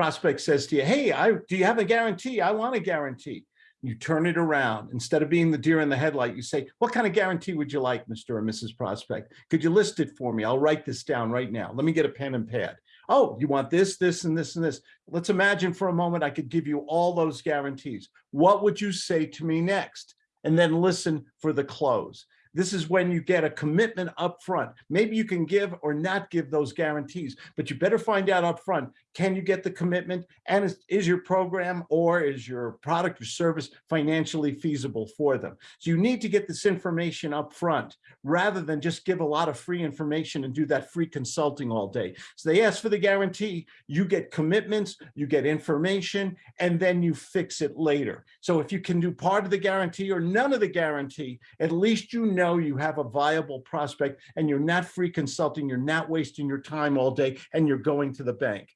prospect says to you, hey, I, do you have a guarantee? I want a guarantee. You turn it around. Instead of being the deer in the headlight, you say, what kind of guarantee would you like, Mr. or Mrs. Prospect? Could you list it for me? I'll write this down right now. Let me get a pen and pad. Oh, you want this, this, and this, and this. Let's imagine for a moment I could give you all those guarantees. What would you say to me next? And then listen for the close. This is when you get a commitment up front. Maybe you can give or not give those guarantees, but you better find out up front, can you get the commitment? And is, is your program or is your product or service financially feasible for them? So you need to get this information up front rather than just give a lot of free information and do that free consulting all day. So they ask for the guarantee, you get commitments, you get information, and then you fix it later. So if you can do part of the guarantee or none of the guarantee, at least you know you have a viable prospect and you're not free consulting, you're not wasting your time all day, and you're going to the bank.